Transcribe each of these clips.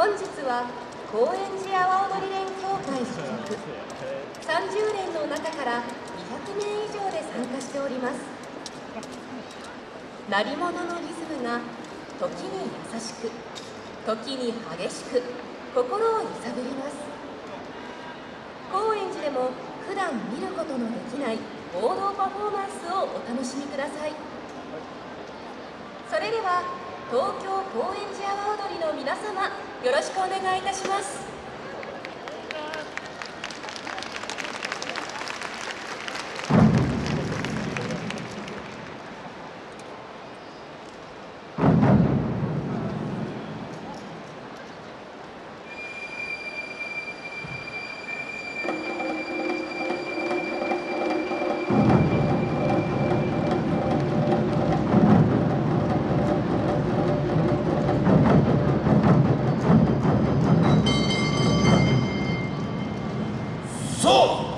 本日は高円寺阿波踊り連協会所属。30連の中から200名以上で参加しております。鳴り物のリズムが時に優しく時に激しく心を揺さぶります。高円寺でも普段見ることのできない王道パフォーマンスをお楽しみください。それでは東京高円寺阿波踊りの皆様よろしくお願いいたします。 소!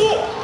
そ